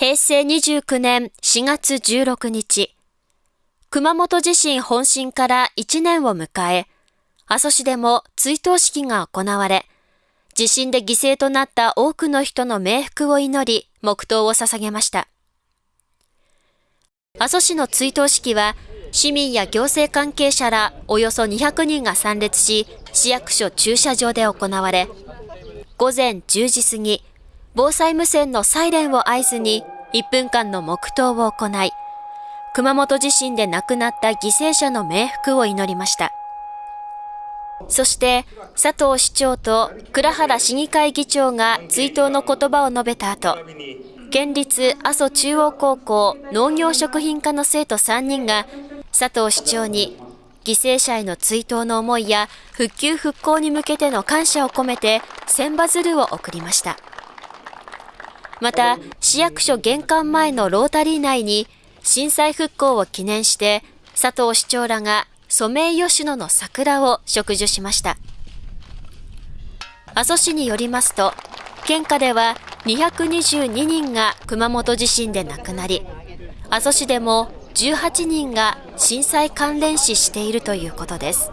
平成29年4月16日、熊本地震本震から1年を迎え、阿蘇市でも追悼式が行われ、地震で犠牲となった多くの人の冥福を祈り、黙祷を捧げました。阿蘇市の追悼式は、市民や行政関係者らおよそ200人が参列し、市役所駐車場で行われ、午前10時過ぎ、防災無線のサイレンを合図に1分間の黙祷を行い、熊本地震で亡くなった犠牲者の冥福を祈りました。そして佐藤市長と倉原市議会議長が追悼の言葉を述べた後、県立阿蘇中央高校農業食品科の生徒3人が佐藤市長に犠牲者への追悼の思いや復旧復興に向けての感謝を込めて千羽鶴を送りました。また、市役所玄関前のロータリー内に震災復興を記念して佐藤市長らがソメイヨシノの桜を植樹しました。阿蘇市によりますと、県下では222人が熊本地震で亡くなり、阿蘇市でも18人が震災関連死しているということです。